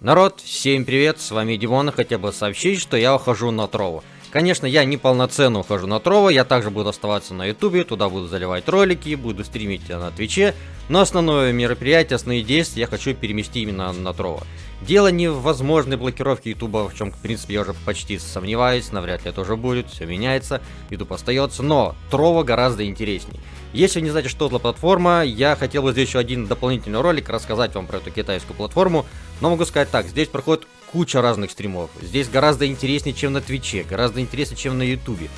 Народ, всем привет, с вами Димон, хотя бы сообщить, что я ухожу на Трову. Конечно, я не полноценно ухожу на Трово, я также буду оставаться на Ютубе, туда буду заливать ролики, буду стримить на Твиче, но основное мероприятие, основные действия я хочу переместить именно на Трово. Дело не в возможной блокировке Ютуба, в чем, в принципе, я уже почти сомневаюсь, навряд ли это уже будет, все меняется, Ютуб остается, но Трово гораздо интересней. Если не знаете, что это платформа, я хотел бы здесь еще один дополнительный ролик рассказать вам про эту китайскую платформу. Но могу сказать так, здесь проходит куча разных стримов. Здесь гораздо интереснее, чем на Твиче, гораздо интереснее, чем на Ютубе.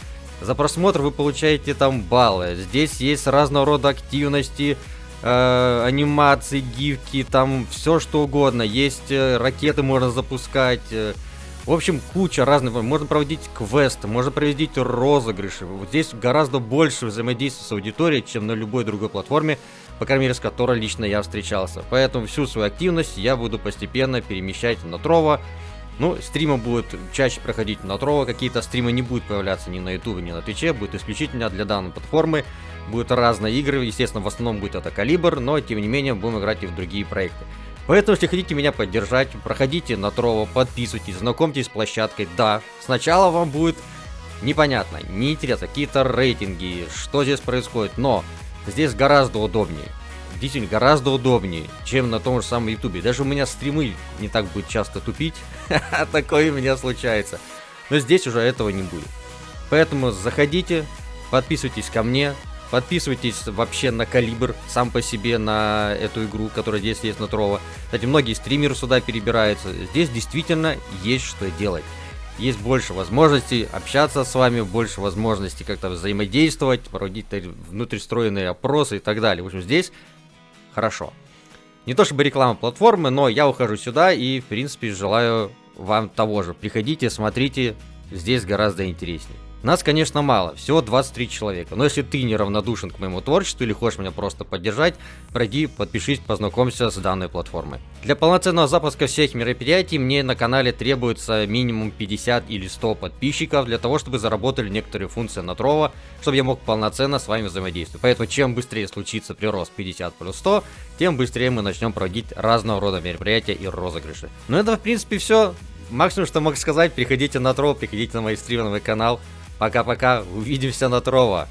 За просмотр вы получаете там баллы. Здесь есть разного рода активности, э, анимации, гифки, там все что угодно. Есть э, ракеты можно запускать. Э, в общем, куча разных. Можно проводить квесты, можно проводить розыгрыши. Вот здесь гораздо больше взаимодействия с аудиторией, чем на любой другой платформе, по крайней мере, с которой лично я встречался. Поэтому всю свою активность я буду постепенно перемещать на Трова. Ну, стримы будут чаще проходить на Трова, какие-то стримы не будут появляться ни на Ютубе, ни на Твиче, будет исключительно для данной платформы. Будут разные игры, естественно, в основном будет это Калибр, но тем не менее будем играть и в другие проекты. Поэтому, если хотите меня поддержать, проходите на Трово, подписывайтесь, знакомьтесь с площадкой. Да, сначала вам будет непонятно, неинтересно, какие-то рейтинги, что здесь происходит, но здесь гораздо удобнее. Действительно, гораздо удобнее, чем на том же самом ютубе. Даже у меня стримы не так будет часто тупить, такое у меня случается. Но здесь уже этого не будет. Поэтому заходите, подписывайтесь ко мне, Подписывайтесь вообще на Калибр, сам по себе, на эту игру, которая здесь есть на Трова. Кстати, многие стримеры сюда перебираются. Здесь действительно есть что делать. Есть больше возможностей общаться с вами, больше возможностей как-то взаимодействовать, проводить внутристроенные опросы и так далее. В общем, здесь хорошо. Не то чтобы реклама платформы, но я ухожу сюда и, в принципе, желаю вам того же. Приходите, смотрите, здесь гораздо интереснее. Нас, конечно, мало, всего 23 человека. Но если ты неравнодушен к моему творчеству или хочешь меня просто поддержать, пройди, подпишись, познакомься с данной платформой. Для полноценного запуска всех мероприятий мне на канале требуется минимум 50 или 100 подписчиков для того, чтобы заработали некоторые функции на Трова, чтобы я мог полноценно с вами взаимодействовать. Поэтому чем быстрее случится прирост 50 плюс 100, тем быстрее мы начнем проводить разного рода мероприятия и розыгрыши. Ну это в принципе все. Максимум, что мог сказать, приходите на Тров, приходите на мой канал. Пока-пока, увидимся на Трова.